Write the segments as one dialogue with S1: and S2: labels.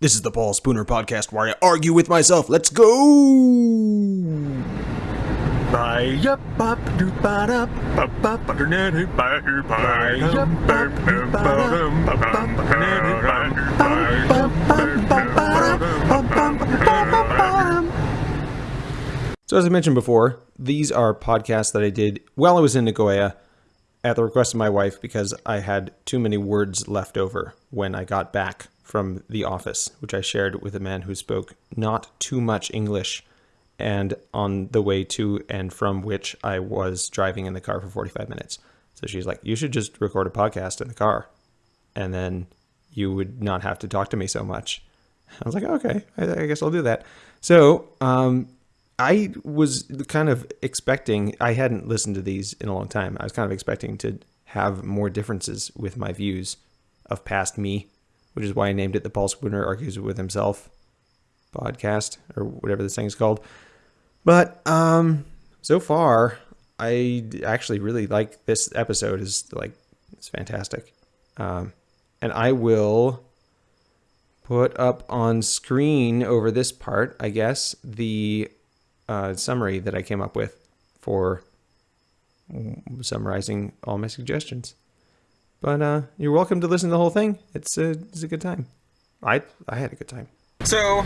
S1: This is the Paul Spooner podcast where I argue with myself. Let's go! So, as I mentioned before, these are podcasts that I did while I was in Nagoya at the request of my wife because I had too many words left over when I got back from the office, which I shared with a man who spoke not too much English, and on the way to and from which I was driving in the car for 45 minutes. So she's like, You should just record a podcast in the car, and then you would not have to talk to me so much. I was like, Okay, I, I guess I'll do that. So, um, I was kind of expecting, I hadn't listened to these in a long time. I was kind of expecting to have more differences with my views of past me, which is why I named it the Paul Spooner Argues with Himself podcast or whatever this thing is called. But um, so far, I actually really like this episode. is like it's fantastic, um, and I will put up on screen over this part, I guess, the uh, summary that I came up with for summarizing all my suggestions. But uh, you're welcome to listen to the whole thing. It's a, it's a good time. I I had a good time.
S2: So,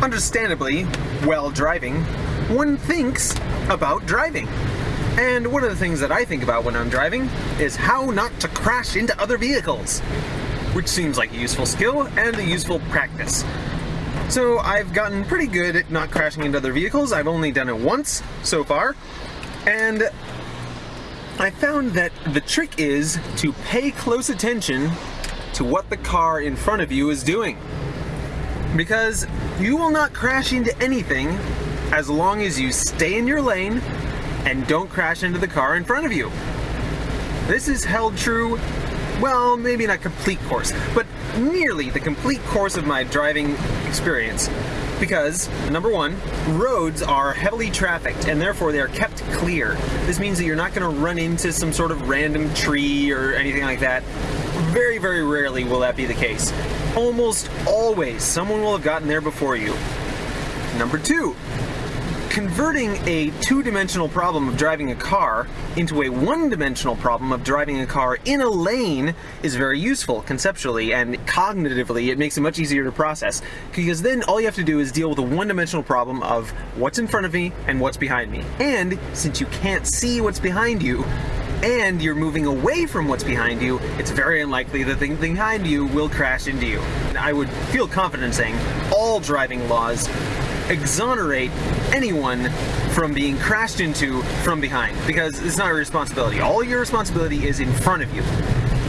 S2: understandably, while driving, one thinks about driving. And one of the things that I think about when I'm driving is how not to crash into other vehicles, which seems like a useful skill and a useful practice. So I've gotten pretty good at not crashing into other vehicles. I've only done it once so far. And I found that the trick is to pay close attention to what the car in front of you is doing. Because you will not crash into anything as long as you stay in your lane and don't crash into the car in front of you. This is held true, well, maybe not complete course, but nearly the complete course of my driving experience. Because, number one, roads are heavily trafficked and therefore they are kept clear. This means that you're not going to run into some sort of random tree or anything like that. Very, very rarely will that be the case. Almost always, someone will have gotten there before you. Number two, converting a two-dimensional problem of driving a car into a one-dimensional problem of driving a car in a lane is very useful conceptually and cognitively it makes it much easier to process because then all you have to do is deal with a one-dimensional problem of what's in front of me and what's behind me and since you can't see what's behind you and you're moving away from what's behind you, it's very unlikely that the thing behind you will crash into you. I would feel confident saying all driving laws exonerate anyone from being crashed into from behind because it's not your responsibility. All your responsibility is in front of you.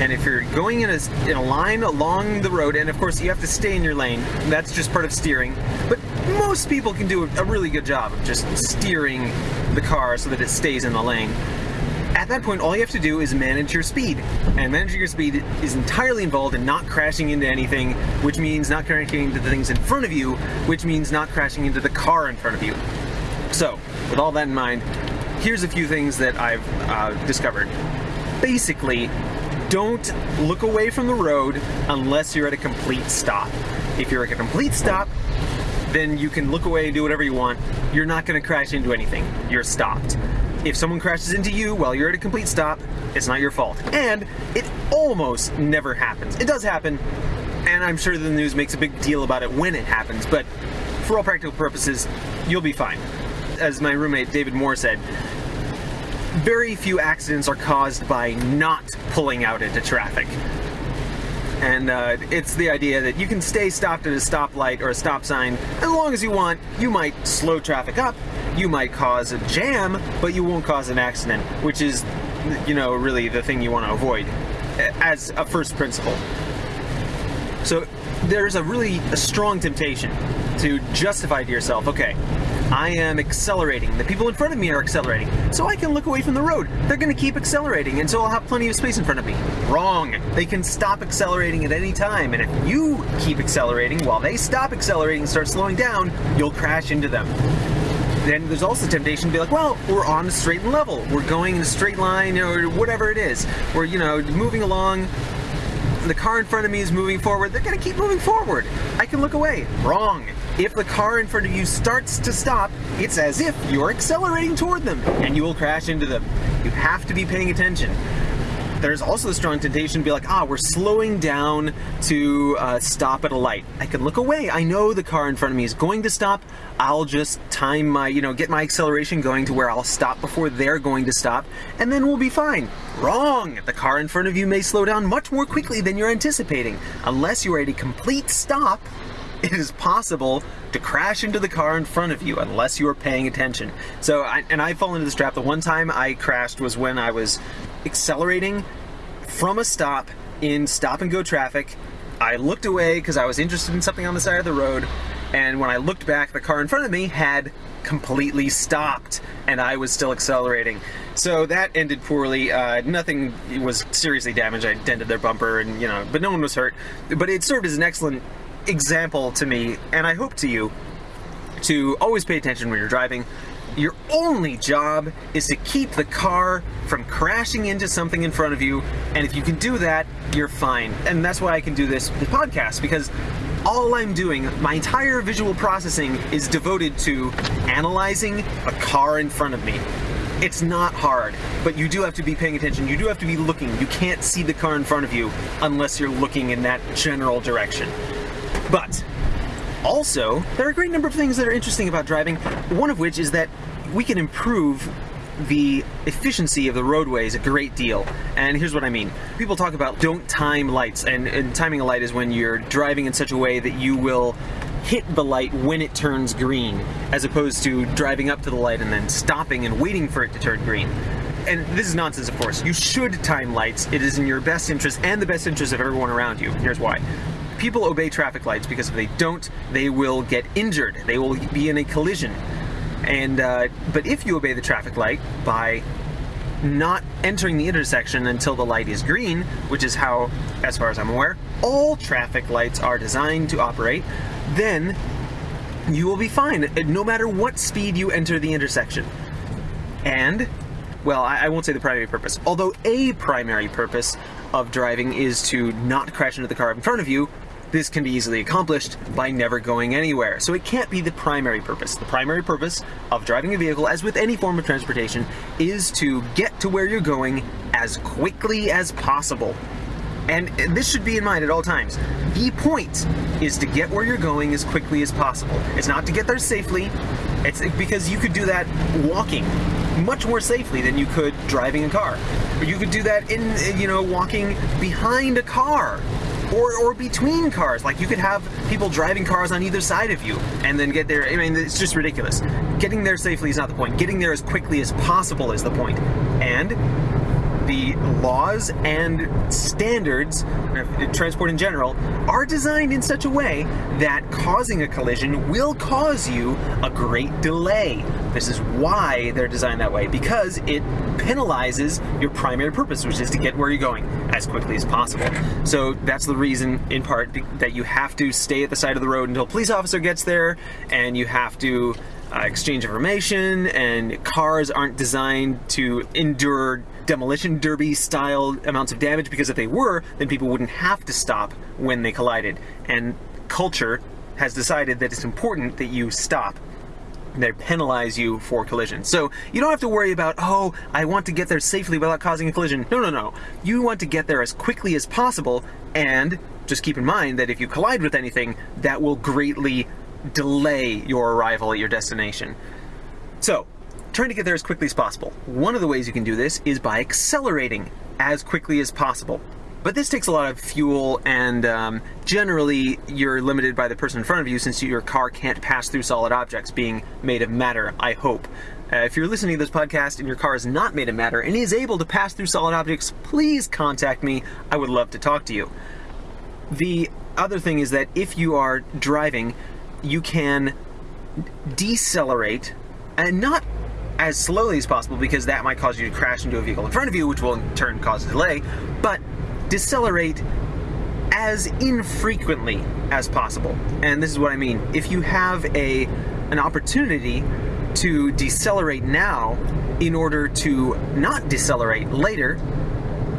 S2: And if you're going in a, in a line along the road, and of course you have to stay in your lane, that's just part of steering. But most people can do a really good job of just steering the car so that it stays in the lane that point, all you have to do is manage your speed. And managing your speed is entirely involved in not crashing into anything, which means not crashing into the things in front of you, which means not crashing into the car in front of you. So, with all that in mind, here's a few things that I've uh, discovered. Basically, don't look away from the road unless you're at a complete stop. If you're at a complete stop, then you can look away and do whatever you want. You're not going to crash into anything. You're stopped. If someone crashes into you while you're at a complete stop, it's not your fault. And it almost never happens. It does happen, and I'm sure the news makes a big deal about it when it happens, but for all practical purposes, you'll be fine. As my roommate David Moore said, very few accidents are caused by not pulling out into traffic. And uh, it's the idea that you can stay stopped at a stoplight or a stop sign as long as you want. You might slow traffic up, you might cause a jam, but you won't cause an accident, which is, you know, really the thing you want to avoid as a first principle. So there's a really a strong temptation to justify to yourself, okay, I am accelerating. The people in front of me are accelerating. So I can look away from the road. They're going to keep accelerating, and so I'll have plenty of space in front of me. Wrong. They can stop accelerating at any time, and if you keep accelerating while they stop accelerating and start slowing down, you'll crash into them then there's also temptation to be like, well, we're on a straight and level. We're going in a straight line or whatever it is. We're, you know, moving along. the car in front of me is moving forward, they're going to keep moving forward. I can look away. Wrong. If the car in front of you starts to stop, it's as if you're accelerating toward them and you will crash into them. You have to be paying attention there's also the strong temptation to be like, ah, we're slowing down to uh, stop at a light. I can look away. I know the car in front of me is going to stop. I'll just time my, you know, get my acceleration going to where I'll stop before they're going to stop, and then we'll be fine. Wrong! The car in front of you may slow down much more quickly than you're anticipating. Unless you are at a complete stop, it is possible to crash into the car in front of you unless you are paying attention. So, I, and I fall into this trap. The one time I crashed was when I was accelerating from a stop in stop and go traffic. I looked away because I was interested in something on the side of the road, and when I looked back, the car in front of me had completely stopped, and I was still accelerating. So that ended poorly. Uh, nothing was seriously damaged. I dented their bumper, and you know, but no one was hurt. But it served as an excellent example to me, and I hope to you, to always pay attention when you're driving. Your only job is to keep the car from crashing into something in front of you, and if you can do that, you're fine. And that's why I can do this podcast, because all I'm doing, my entire visual processing is devoted to analyzing a car in front of me. It's not hard, but you do have to be paying attention. You do have to be looking. You can't see the car in front of you unless you're looking in that general direction. But also, there are a great number of things that are interesting about driving, one of which is that we can improve the efficiency of the roadways a great deal. And here's what I mean. People talk about don't time lights, and, and, timing a light is when you're driving in such a way that you will hit the light when it turns green, as opposed to driving up to the light and then stopping and waiting for it to turn green. And this is nonsense, of course. You should time lights. It is in your best interest and the best interest of everyone around you. Here's why people obey traffic lights because if they don't, they will get injured. They will be in a collision. And uh, but if you obey the traffic light by not entering the intersection until the light is green, which is how, as far as I'm aware, all traffic lights are designed to operate, then you will be fine, no matter what speed you enter the intersection. And, well, I, I won't say the primary purpose, although a primary purpose of driving is to not crash into the car in front of you, this can be easily accomplished by never going anywhere, so it can't be the primary purpose. The primary purpose of driving a vehicle, as with any form of transportation, is to get to where you're going as quickly as possible. And this should be in mind at all times. The point is to get where you're going as quickly as possible. It's not to get there safely, it's because you could do that walking much more safely than you could driving a car. Or you could do that in, you know, walking behind a car or, or between cars. Like you could have people driving cars on either side of you and then get there. I mean, it's just ridiculous. Getting there safely is not the point. Getting there as quickly as possible is the point. And the laws and standards, uh, transport in general, are designed in such a way that causing a collision will cause you a great delay. This is why they're designed that way, because it penalizes your primary purpose, which is to get where you're going as quickly as possible. So that's the reason, in part, that you have to stay at the side of the road until a police officer gets there, and you have to uh, exchange information, and cars aren't designed to endure demolition derby style amounts of damage because if they were, then people wouldn't have to stop when they collided. And culture has decided that it's important that you stop. They penalize you for collision. So you don't have to worry about, oh, I want to get there safely without causing a collision. No, no, no. You want to get there as quickly as possible, and just keep in mind that if you collide with anything, that will greatly delay your arrival at your destination. So, trying to get there as quickly as possible. One of the ways you can do this is by accelerating as quickly as possible. But this takes a lot of fuel, and um, generally you're limited by the person in front of you since your car can't pass through solid objects being made of matter, I hope. Uh, if you're listening to this podcast and your car is not made of matter and is able to pass through solid objects, please contact me. I would love to talk to you. The other thing is that if you are driving, you can decelerate and not as slowly as possible because that might cause you to crash into a vehicle in front of you, which will in turn cause a delay, but decelerate as infrequently as possible. And this is what I mean. If you have a an opportunity to decelerate now in order to not decelerate later,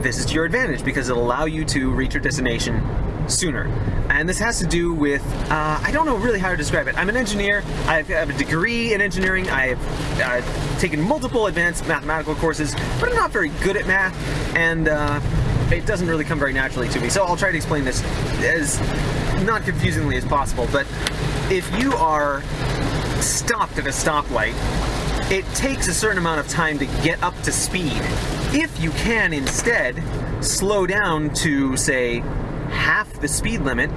S2: this is to your advantage because it'll allow you to reach your destination sooner. And this has to do with, uh, I don't know really how to describe it. I'm an engineer, I have a degree in engineering, I've uh, taken multiple advanced mathematical courses, but I'm not very good at math, and uh, it doesn't really come very naturally to me. So I'll try to explain this as not confusingly as possible, but if you are stopped at a stoplight, it takes a certain amount of time to get up to speed. If you can instead slow down to, say, half the speed limit,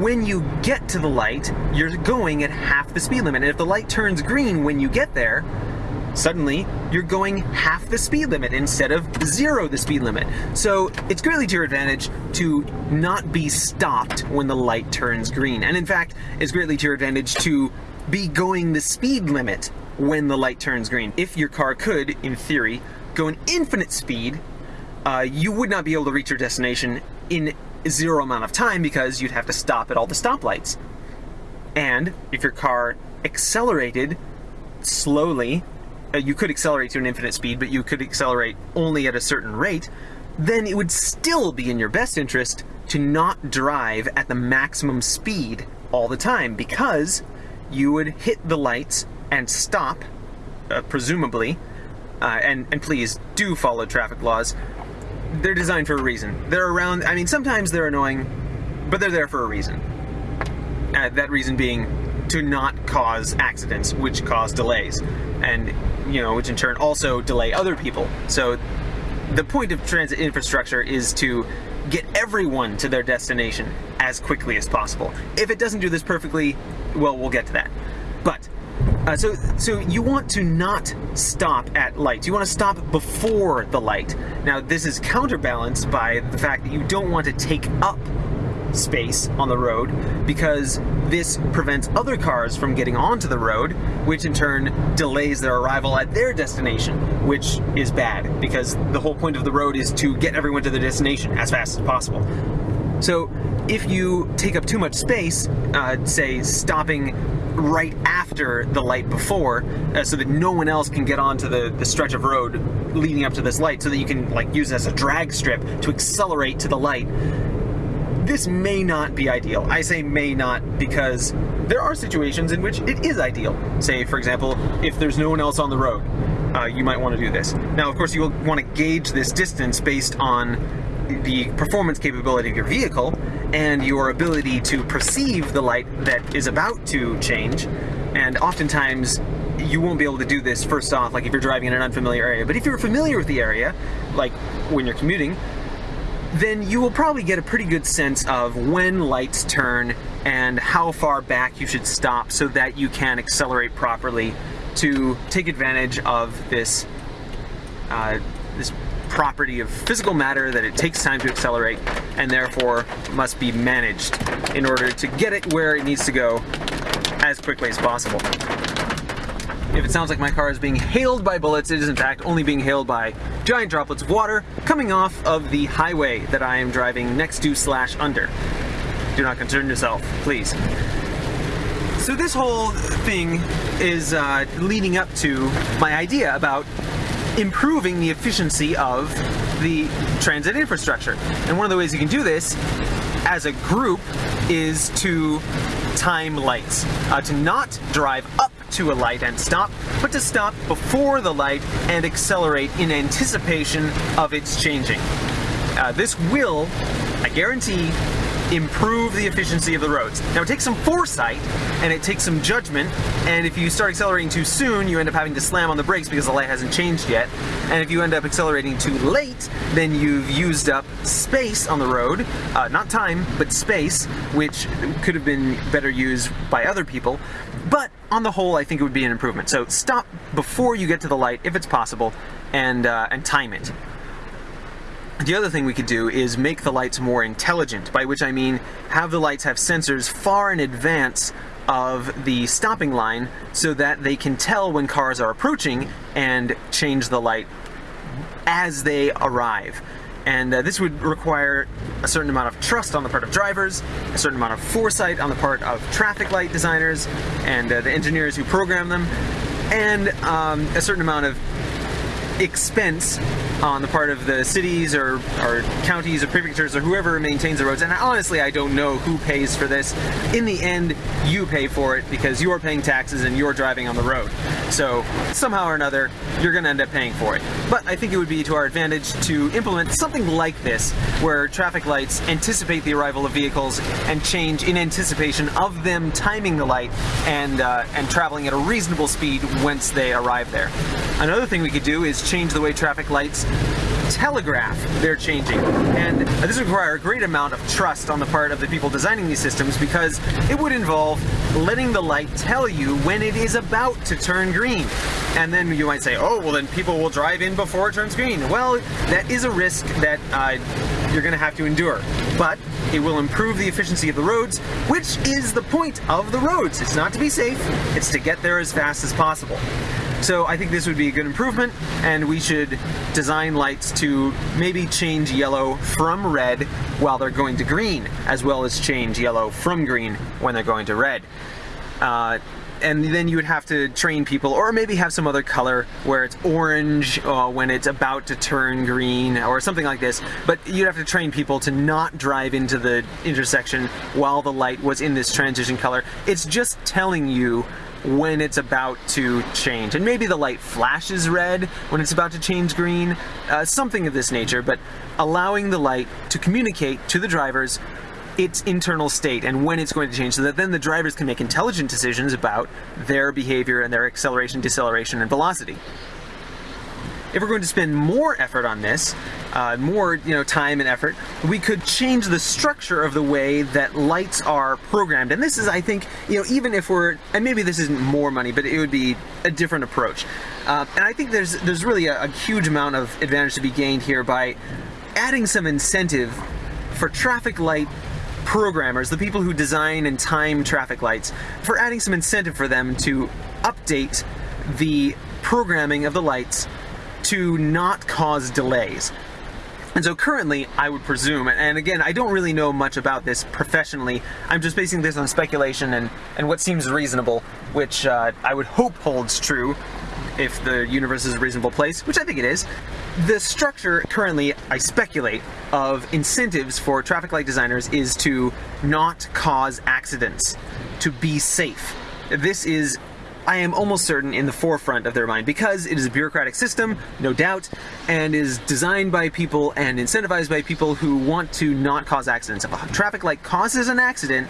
S2: when you get to the light, you're going at half the speed limit. And if the light turns green when you get there, suddenly you're going half the speed limit instead of zero the speed limit. So it's greatly to your advantage to not be stopped when the light turns green. And in fact, it's greatly to your advantage to be going the speed limit when the light turns green. If your car could, in theory, go an infinite speed, uh, you would not be able to reach your destination in zero amount of time because you'd have to stop at all the stoplights. And if your car accelerated slowly, uh, you could accelerate to an infinite speed, but you could accelerate only at a certain rate, then it would still be in your best interest to not drive at the maximum speed all the time because you would hit the lights and stop, uh, presumably, uh, and, and please do follow traffic laws they're designed for a reason. They're around, I mean, sometimes they're annoying, but they're there for a reason. Uh, that reason being to not cause accidents, which cause delays, and, you know, which in turn also delay other people. So the point of transit infrastructure is to get everyone to their destination as quickly as possible. If it doesn't do this perfectly, well, we'll get to that. But uh, so, so you want to not stop at lights. You want to stop before the light. Now, this is counterbalanced by the fact that you don't want to take up space on the road because this prevents other cars from getting onto the road, which in turn delays their arrival at their destination, which is bad because the whole point of the road is to get everyone to their destination as fast as possible. So if you take up too much space, uh, say stopping right after the light before, uh, so that no one else can get onto the, the stretch of road leading up to this light, so that you can like use it as a drag strip to accelerate to the light. This may not be ideal. I say may not because there are situations in which it is ideal. Say, for example, if there's no one else on the road, uh, you might want to do this. Now, of course, you will want to gauge this distance based on the performance capability of your vehicle and your ability to perceive the light that is about to change. And oftentimes, you won't be able to do this first off, like if you're driving in an unfamiliar area. But if you're familiar with the area, like when you're commuting, then you will probably get a pretty good sense of when lights turn and how far back you should stop so that you can accelerate properly to take advantage of this uh, this property of physical matter that it takes time to accelerate and therefore must be managed in order to get it where it needs to go as quickly as possible. If it sounds like my car is being hailed by bullets, it is in fact only being hailed by giant droplets of water coming off of the highway that I am driving next to slash under. Do not concern yourself, please. So this whole thing is uh, leading up to my idea about improving the efficiency of the transit infrastructure. And one of the ways you can do this as a group is to time lights. Uh, to not drive up to a light and stop, but to stop before the light and accelerate in anticipation of its changing. Uh, this will, I guarantee, improve the efficiency of the roads. Now it takes some foresight and it takes some judgment and if you start accelerating too soon you end up having to slam on the brakes because the light hasn't changed yet and if you end up accelerating too late then you've used up space on the road, uh, not time but space which could have been better used by other people but on the whole I think it would be an improvement. So stop before you get to the light if it's possible and, uh, and time it. The other thing we could do is make the lights more intelligent, by which I mean have the lights have sensors far in advance of the stopping line so that they can tell when cars are approaching and change the light as they arrive. And uh, this would require a certain amount of trust on the part of drivers, a certain amount of foresight on the part of traffic light designers and uh, the engineers who program them, and um, a certain amount of expense on the part of the cities or, or counties or prefectures or whoever maintains the roads. And honestly, I don't know who pays for this. In the end, you pay for it because you're paying taxes and you're driving on the road. So somehow or another, you're going to end up paying for it. But I think it would be to our advantage to implement something like this, where traffic lights anticipate the arrival of vehicles and change in anticipation of them timing the light and uh, and traveling at a reasonable speed once they arrive there. Another thing we could do is change the way traffic lights telegraph they're changing. And this would require a great amount of trust on the part of the people designing these systems because it would involve letting the light tell you when it is about to turn green. And then you might say, oh, well then people will drive in before it turns green. Well, that is a risk that uh, you're gonna have to endure. But it will improve the efficiency of the roads, which is the point of the roads. It's not to be safe, it's to get there as fast as possible. So I think this would be a good improvement, and we should design lights to maybe change yellow from red while they're going to green, as well as change yellow from green when they're going to red. Uh, and then you would have to train people, or maybe have some other color where it's orange uh, when it's about to turn green, or something like this. But you'd have to train people to not drive into the intersection while the light was in this transition color. It's just telling you when it's about to change. And maybe the light flashes red when it's about to change green, uh, something of this nature, but allowing the light to communicate to the drivers its internal state and when it's going to change so that then the drivers can make intelligent decisions about their behavior and their acceleration, deceleration, and velocity if we're going to spend more effort on this, uh, more you know time and effort, we could change the structure of the way that lights are programmed. And this is, I think, you know, even if we're, and maybe this isn't more money, but it would be a different approach. Uh, and I think there's there's really a, a huge amount of advantage to be gained here by adding some incentive for traffic light programmers, the people who design and time traffic lights, for adding some incentive for them to update the programming of the lights to not cause delays. And so currently, I would presume, and again, I don't really know much about this professionally, I'm just basing this on speculation and, and what seems reasonable, which uh, I would hope holds true if the universe is a reasonable place, which I think it is. The structure currently, I speculate, of incentives for traffic light designers is to not cause accidents, to be safe. This is I am almost certain in the forefront of their mind because it is a bureaucratic system, no doubt, and is designed by people and incentivized by people who want to not cause accidents. If a traffic light causes an accident,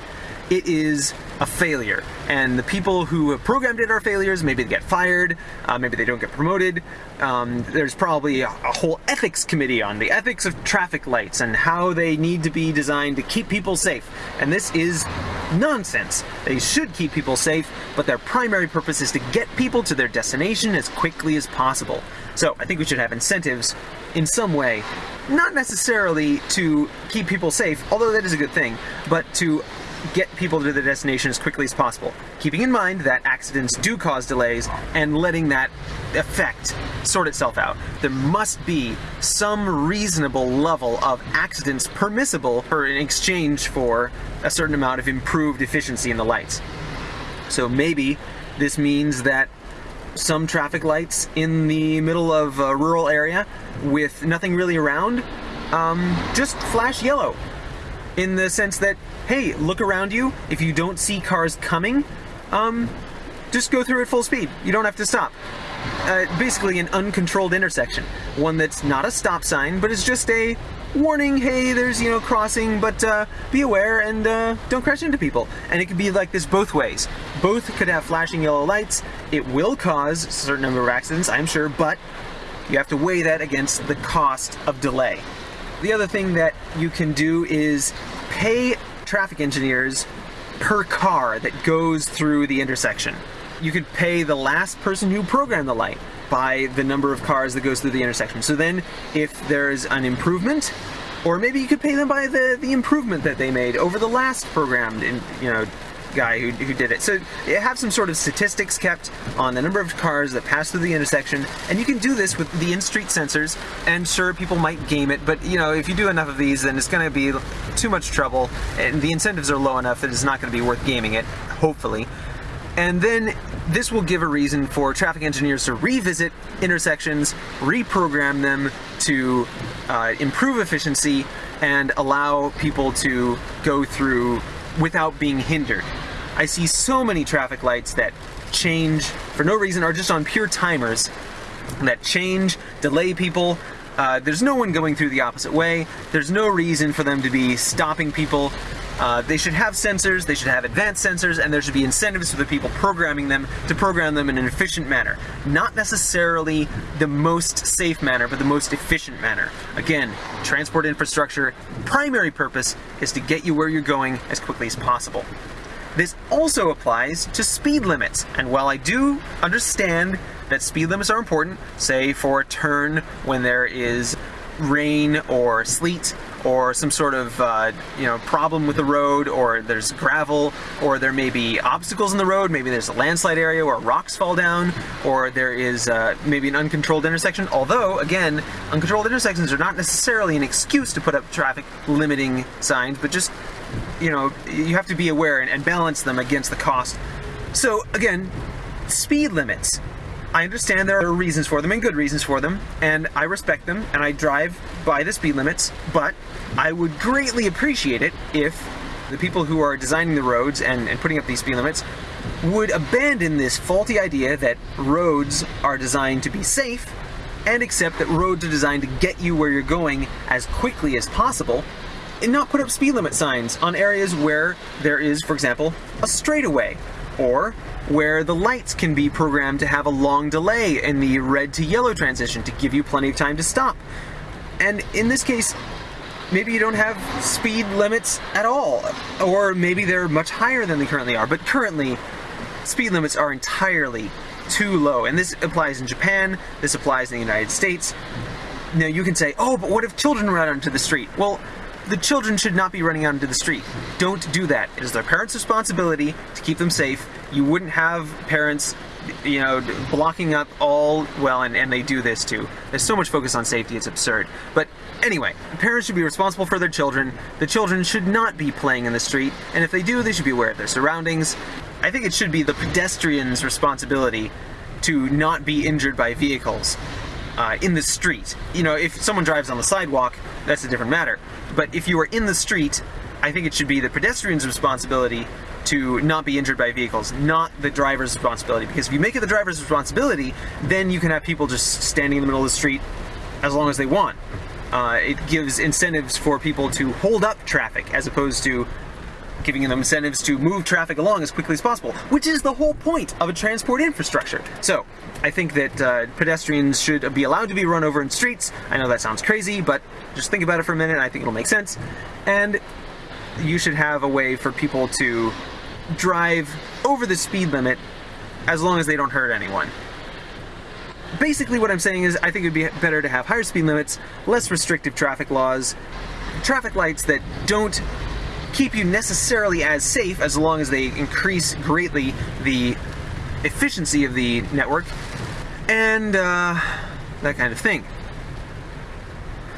S2: it is a failure. And the people who have programmed it are failures. Maybe they get fired, uh, maybe they don't get promoted. Um, there's probably a, a, whole ethics committee on the ethics of traffic lights and how they need to be designed to keep people safe. And this is nonsense. They should keep people safe, but their primary purpose is to get people to their destination as quickly as possible. So I think we should have incentives in some way, not necessarily to keep people safe, although that is a good thing, but to get people to their destination as quickly as possible. Keeping in mind that accidents do cause delays and letting that effect sort itself out. There must be some reasonable level of accidents permissible for in exchange for a certain amount of improved efficiency in the lights. So maybe this means that some traffic lights in the middle of a rural area with nothing really around um, just flash yellow in the sense that, hey, look around you. If you don't see cars coming, um, just go through at full speed. You don't have to stop. Uh, basically an uncontrolled intersection. One that's not a stop sign, but is just a warning, hey, there's, you know, crossing, but uh, be aware and uh, don't crash into people. And it could be like this both ways. Both could have flashing yellow lights. It will cause a certain number of accidents, I'm sure, but you have to weigh that against the cost of delay. The other thing that you can do is pay traffic engineers per car that goes through the intersection. You could pay the last person who programmed the light by the number of cars that goes through the intersection. So then if there's an improvement, or maybe you could pay them by the, the improvement that they made over the last programmed in, you know, guy who, who did it. So you have some sort of statistics kept on the number of cars that pass through the intersection, and you can do this with the in-street sensors, and sure, people might game it, but you know, if you do enough of these, then it's going to be too much trouble, and the incentives are low enough that it's not going to be worth gaming it, hopefully. And then this will give a reason for traffic engineers to revisit intersections, reprogram them to uh, improve efficiency, and allow people to go through without being hindered. I see so many traffic lights that change for no reason or just on pure timers that change, delay people. Uh, there's no one going through the opposite way. There's no reason for them to be stopping people. Uh, they should have sensors, they should have advanced sensors, and there should be incentives for the people programming them to program them in an efficient manner. Not necessarily the most safe manner, but the most efficient manner. Again, transport infrastructure, primary purpose is to get you where you're going as quickly as possible. This also applies to speed limits, and while I do understand that speed limits are important, say for a turn when there is rain or sleet or some sort of uh, you know problem with the road or there's gravel or there may be obstacles in the road maybe there's a landslide area where rocks fall down or there is uh, maybe an uncontrolled intersection. Although again uncontrolled intersections are not necessarily an excuse to put up traffic limiting signs but just you know you have to be aware and, and balance them against the cost. So again speed limits. I understand there are reasons for them and good reasons for them, and I respect them, and I drive by the speed limits, but I would greatly appreciate it if the people who are designing the roads and, and putting up these speed limits would abandon this faulty idea that roads are designed to be safe and accept that roads are designed to get you where you're going as quickly as possible and not put up speed limit signs on areas where there is, for example, a straightaway or where the lights can be programmed to have a long delay in the red to yellow transition to give you plenty of time to stop. And in this case, maybe you don't have speed limits at all, or maybe they're much higher than they currently are, but currently speed limits are entirely too low. And this applies in Japan, this applies in the United States. Now you can say, oh, but what if children run out into the street? Well, the children should not be running out into the street. Don't do that. It is their parents' responsibility to keep them safe. You wouldn't have parents, you know, blocking up all, well, and, and they do this too. There's so much focus on safety, it's absurd. But anyway, parents should be responsible for their children. The children should not be playing in the street, and if they do, they should be aware of their surroundings. I think it should be the pedestrian's responsibility to not be injured by vehicles uh, in the street. You know, if someone drives on the sidewalk, that's a different matter. But if you are in the street, I think it should be the pedestrian's responsibility to not be injured by vehicles, not the driver's responsibility. Because if you make it the driver's responsibility, then you can have people just standing in the middle of the street as long as they want. Uh, it gives incentives for people to hold up traffic as opposed to giving them incentives to move traffic along as quickly as possible, which is the whole point of a transport infrastructure. So, I think that uh, pedestrians should be allowed to be run over in streets. I know that sounds crazy, but just think about it for a minute. I think it'll make sense. And you should have a way for people to drive over the speed limit as long as they don't hurt anyone. Basically what I'm saying is I think it would be better to have higher speed limits, less restrictive traffic laws, traffic lights that don't keep you necessarily as safe as long as they increase greatly the efficiency of the network and uh, that kind of thing.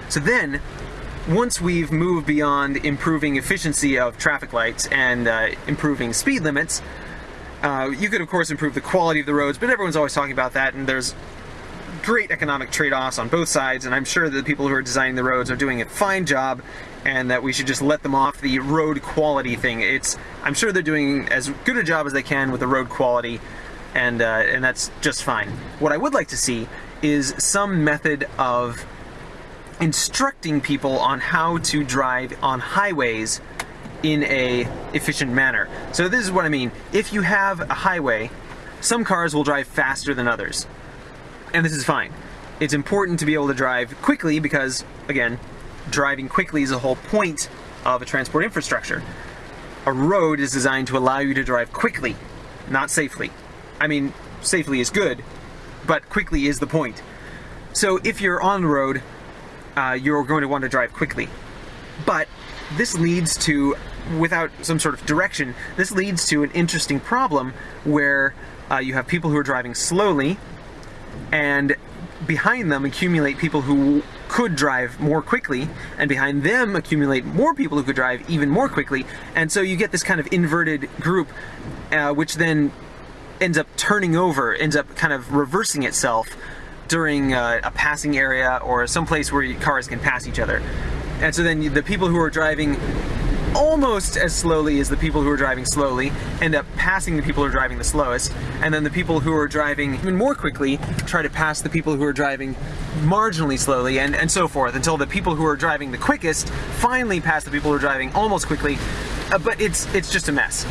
S2: So then, once we've moved beyond improving efficiency of traffic lights and uh, improving speed limits, uh, you could of course improve the quality of the roads, but everyone's always talking about that and there's great economic trade-offs on both sides and I'm sure that the people who are designing the roads are doing a fine job and that we should just let them off the road quality thing. It's I'm sure they're doing as good a job as they can with the road quality, and uh, and that's just fine. What I would like to see is some method of instructing people on how to drive on highways in a efficient manner. So this is what I mean. If you have a highway, some cars will drive faster than others. And this is fine. It's important to be able to drive quickly because, again, driving quickly is the whole point of a transport infrastructure. A road is designed to allow you to drive quickly, not safely. I mean, safely is good, but quickly is the point. So if you're on the road, uh, you're going to want to drive quickly. But this leads to, without some sort of direction, this leads to an interesting problem where uh, you have people who are driving slowly and behind them accumulate people who could drive more quickly, and behind them accumulate more people who could drive even more quickly, and so you get this kind of inverted group, uh, which then ends up turning over, ends up kind of reversing itself during uh, a passing area or some place where cars can pass each other. And so then the people who are driving almost as slowly as the people who are driving slowly end up passing the people who are driving the slowest, and then the people who are driving even more quickly try to pass the people who are driving marginally slowly, and, and so forth, until the people who are driving the quickest finally pass the people who are driving almost quickly, uh, but it's, it's just a mess.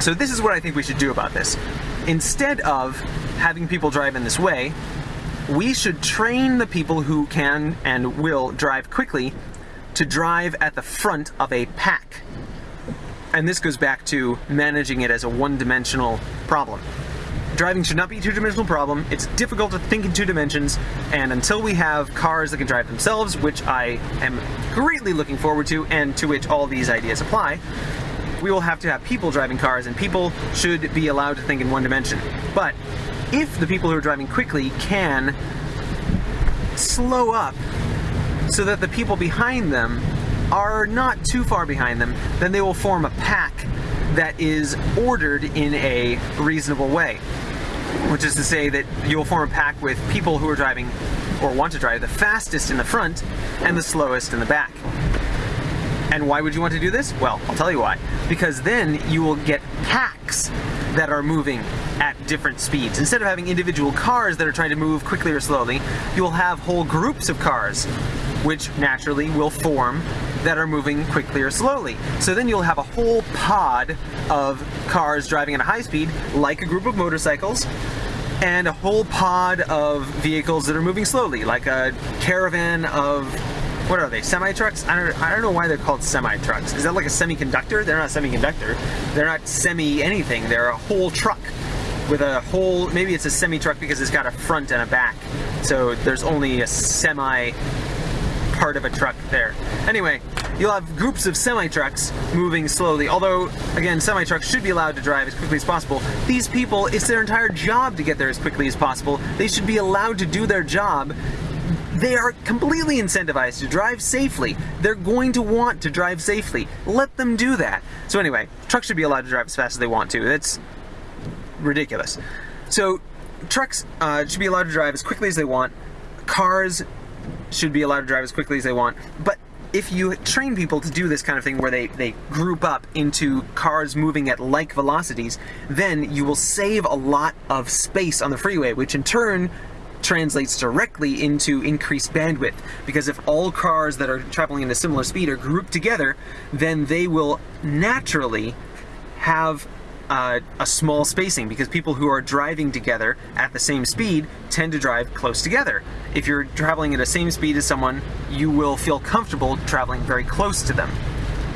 S2: So this is what I think we should do about this. Instead of having people drive in this way, we should train the people who can and will drive quickly to drive at the front of a pack. And this goes back to managing it as a one-dimensional problem. Driving should not be a two-dimensional problem. It's difficult to think in two dimensions, and until we have cars that can drive themselves, which I am greatly looking forward to, and to which all these ideas apply, we will have to have people driving cars, and people should be allowed to think in one dimension. But if the people who are driving quickly can slow up so that the people behind them are not too far behind them, then they will form a pack that is ordered in a reasonable way. Which is to say that you'll form a pack with people who are driving or want to drive the fastest in the front and the slowest in the back. And why would you want to do this? Well, I'll tell you why. Because then you will get packs that are moving at different speeds. Instead of having individual cars that are trying to move quickly or slowly, you'll have whole groups of cars which naturally will form that are moving quickly or slowly. So then you'll have a whole pod of cars driving at a high speed, like a group of motorcycles, and a whole pod of vehicles that are moving slowly, like a caravan of what are they? Semi trucks? I don't. I don't know why they're called semi trucks. Is that like a semiconductor? They're not a semiconductor. They're not semi anything. They're a whole truck with a whole. Maybe it's a semi truck because it's got a front and a back. So there's only a semi part of a truck there. Anyway, you'll have groups of semi-trucks moving slowly, although, again, semi-trucks should be allowed to drive as quickly as possible. These people, it's their entire job to get there as quickly as possible. They should be allowed to do their job they are completely incentivized to drive safely. They're going to want to drive safely. Let them do that. So anyway, trucks should be allowed to drive as fast as they want to. That's ridiculous. So trucks uh, should be allowed to drive as quickly as they want. Cars should be allowed to drive as quickly as they want. But if you train people to do this kind of thing where they, they group up into cars moving at like velocities, then you will save a lot of space on the freeway, which in turn translates directly into increased bandwidth. Because if all cars that are traveling at a similar speed are grouped together, then they will naturally have uh, a small spacing because people who are driving together at the same speed tend to drive close together. If you're traveling at the same speed as someone, you will feel comfortable traveling very close to them.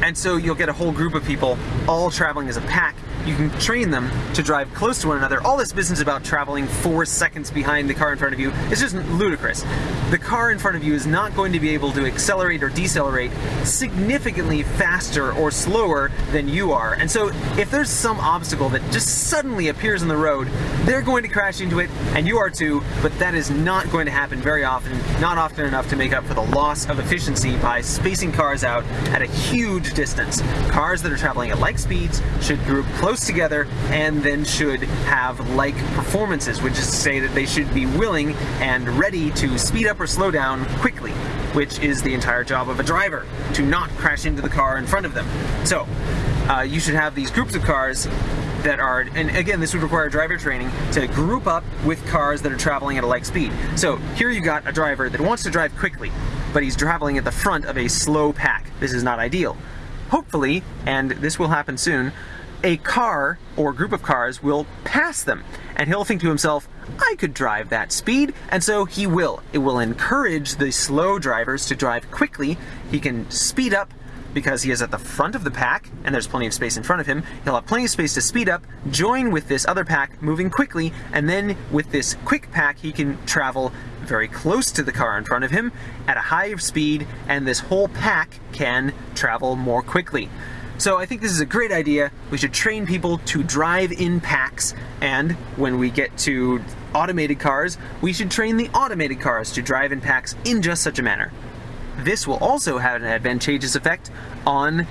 S2: And so you'll get a whole group of people all traveling as a pack you can train them to drive close to one another. All this business about traveling four seconds behind the car in front of you is just ludicrous. The car in front of you is not going to be able to accelerate or decelerate significantly faster or slower than you are. And so if there's some obstacle that just suddenly appears in the road, they're going to crash into it, and you are too, but that is not going to happen very often, not often enough to make up for the loss of efficiency by spacing cars out at a huge distance. Cars that are traveling at like speeds should group close together and then should have like performances, which is to say that they should be willing and ready to speed up or slow down quickly, which is the entire job of a driver, to not crash into the car in front of them. So, uh, you should have these groups of cars that are, and again, this would require driver training to group up with cars that are traveling at a like speed. So here you got a driver that wants to drive quickly, but he's traveling at the front of a slow pack. This is not ideal. Hopefully, and this will happen soon, a car or group of cars will pass them. And he'll think to himself, I could drive that speed, and so he will. It will encourage the slow drivers to drive quickly. He can speed up because he is at the front of the pack and there's plenty of space in front of him. He'll have plenty of space to speed up, join with this other pack moving quickly, and then with this quick pack he can travel very close to the car in front of him at a high speed and this whole pack can travel more quickly. So I think this is a great idea. We should train people to drive in packs, and when we get to automated cars, we should train the automated cars to drive in packs in just such a manner. This will also have an advantageous effect on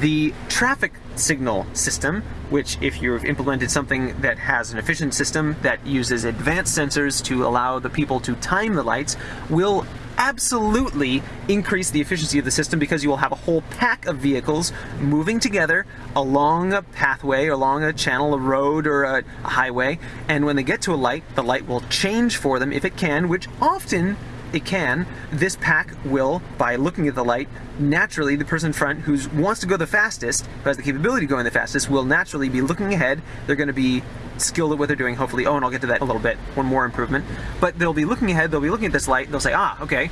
S2: the traffic signal system, which if you've implemented something that has an efficient system that uses advanced sensors to allow the people to time the lights, will absolutely increase the efficiency of the system because you will have a whole pack of vehicles moving together along a pathway, along a channel, a road, or a, a highway, and when they get to a light, the light will change for them if it can, which often it can, this pack will, by looking at the light, naturally the person in front who wants to go the fastest, who has the capability of going the fastest, will naturally be looking ahead. They're going to be skilled at what they're doing, hopefully. Oh, and I'll get to that a little bit, one more improvement. But they'll be looking ahead, they'll be looking at this light, they'll say, ah, okay,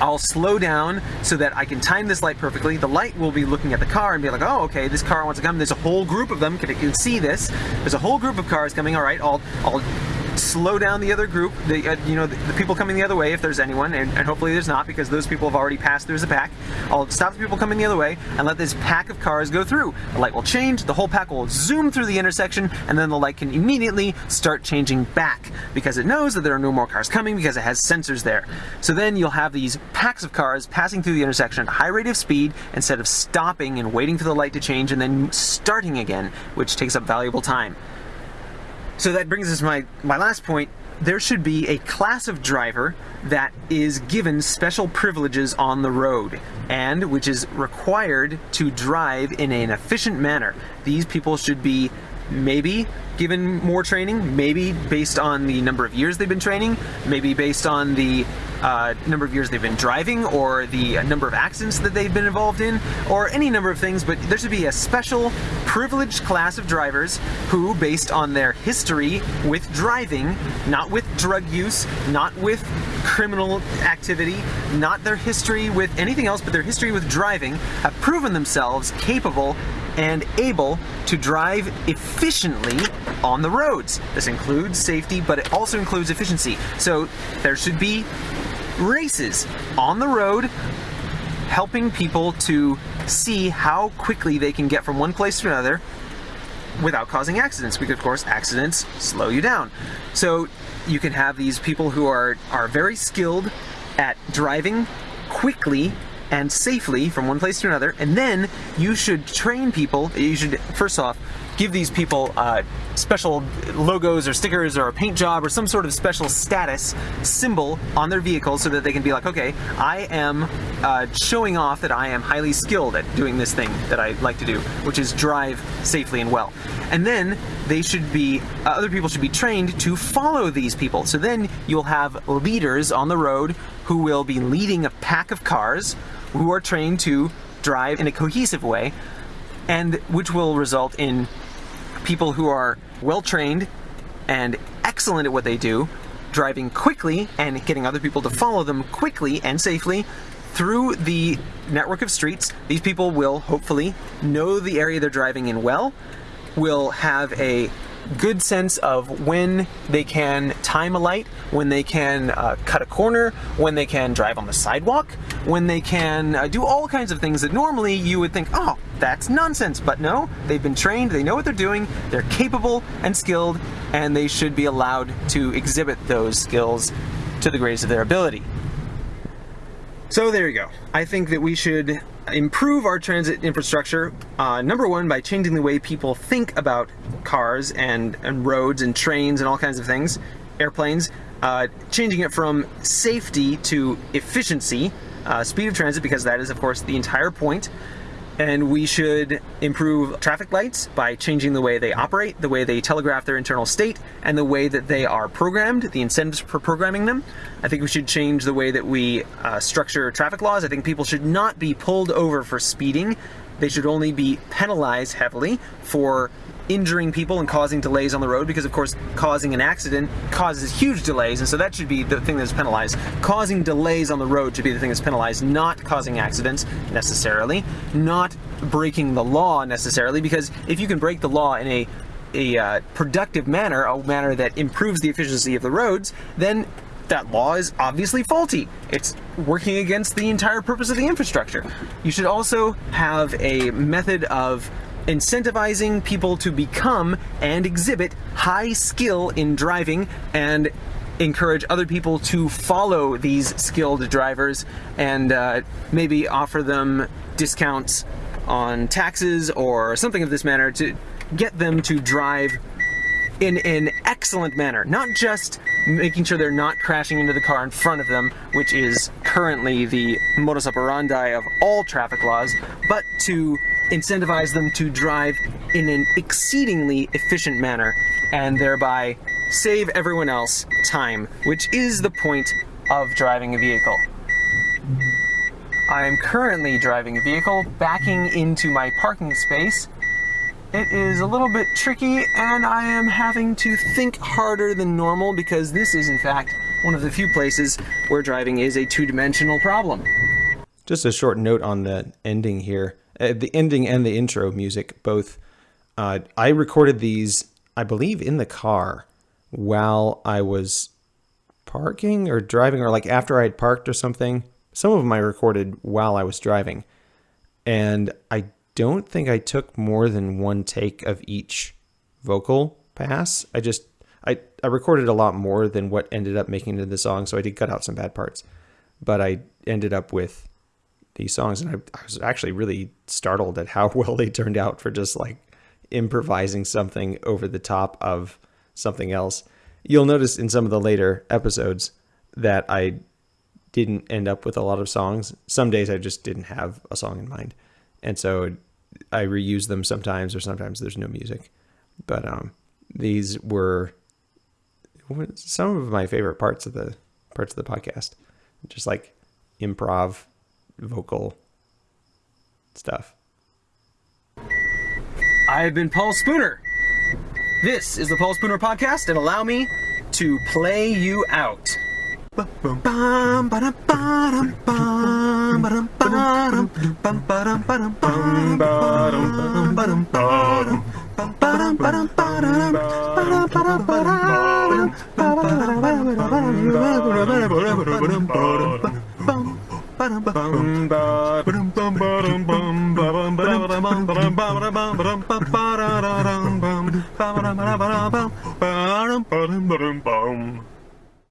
S2: I'll slow down so that I can time this light perfectly. The light will be looking at the car and be like, oh, okay, this car wants to come. There's a whole group of them. Can you can see this. There's a whole group of cars coming. All right, I'll, I'll slow down the other group, the uh, you know the, the, people coming the other way if there's anyone, and, and, hopefully there's not because those people have already passed through as a pack. I'll stop the people coming the other way and let this pack of cars go through. The light will change, the whole pack will zoom through the intersection, and then the light can immediately start changing back because it knows that there are no more cars coming because it has sensors there. So then you'll have these packs of cars passing through the intersection at a high rate of speed instead of stopping and waiting for the light to change and then starting again, which takes up valuable time. So that brings us my, my last point. There should be a class of driver that is given special privileges on the road and which is required to drive in an efficient manner. These people should be maybe given more training, maybe based on the number of years they've been training, maybe based on the uh, number of years they've been driving, or the number of accidents that they've been involved in, or any number of things, but there should be a special privileged class of drivers who, based on their history with driving, not with drug use, not with criminal activity, not their history with anything else, but their history with driving, have proven themselves capable and able to drive efficiently on the roads. This includes safety, but it also includes efficiency. So there should be races on the road helping people to see how quickly they can get from one place to another without causing accidents because of course accidents slow you down. So you can have these people who are, are very skilled at driving quickly and safely from one place to another, and then you should train people, you should, first off, give these people uh, special logos or stickers or a paint job or some sort of special status symbol on their vehicle so that they can be like, okay, I am uh, showing off that I am highly skilled at doing this thing that I like to do, which is drive safely and well. And then they should be, uh, other people should be trained to follow these people. So then you'll have leaders on the road who will be leading a pack of cars who are trained to drive in a cohesive way and which will result in people who are well trained and excellent at what they do, driving quickly and getting other people to follow them quickly and safely through the network of streets. These people will hopefully know the area they're driving in well, will have a good sense of when they can time a light, when they can uh, cut a corner, when they can drive on the sidewalk, when they can uh, do all kinds of things that normally you would think, oh, that's nonsense. But no, they've been trained, they know what they're doing, they're capable and skilled, and they should be allowed to exhibit those skills to the greatest of their ability. So there you go. I think that we should improve our transit infrastructure, uh, number one, by changing the way people think about cars and, and roads and trains and all kinds of things, airplanes, uh, changing it from safety to efficiency, uh, speed of transit, because that is, of course, the entire point and we should improve traffic lights by changing the way they operate, the way they telegraph their internal state, and the way that they are programmed, the incentives for programming them. I think we should change the way that we uh, structure traffic laws. I think people should not be pulled over for speeding. They should only be penalized heavily for injuring people and causing delays on the road because of course causing an accident causes huge delays and so that should be the thing that's penalized. Causing delays on the road should be the thing that's penalized, not causing accidents necessarily, not breaking the law necessarily because if you can break the law in a a uh, productive manner, a manner that improves the efficiency of the roads, then that law is obviously faulty. It's working against the entire purpose of the infrastructure. You should also have a method of incentivizing people to become and exhibit high skill in driving and encourage other people to follow these skilled drivers and uh, maybe offer them discounts on taxes or something of this manner to get them to drive in an excellent manner. Not just making sure they're not crashing into the car in front of them, which is currently the modus operandi of all traffic laws, but to incentivize them to drive in an exceedingly efficient manner and thereby save everyone else time, which is the point of driving a vehicle. I am currently driving a vehicle backing into my parking space. It is a little bit tricky and I am having to think harder than normal because this is in fact one of the few places where driving is a two-dimensional problem.
S1: Just a short note on the ending here. Uh, the ending and the intro music both. Uh, I recorded these, I believe, in the car while I was parking or driving, or like after I had parked or something. Some of them I recorded while I was driving, and I don't think I took more than one take of each vocal pass. I just I I recorded a lot more than what ended up making into the song, so I did cut out some bad parts, but I ended up with these songs, and I, I was actually really startled at how well they turned out for just like improvising something over the top of something else. You'll notice in some of the later episodes that I didn't end up with a lot of songs. Some days I just didn't have a song in mind. And so I reuse them sometimes or sometimes there's no music. But um these were some of my favorite parts of the parts of the podcast. Just like improv vocal stuff.
S2: I've been Paul Spooner. This is the Paul Spooner podcast, and allow me to play you out.
S3: Bum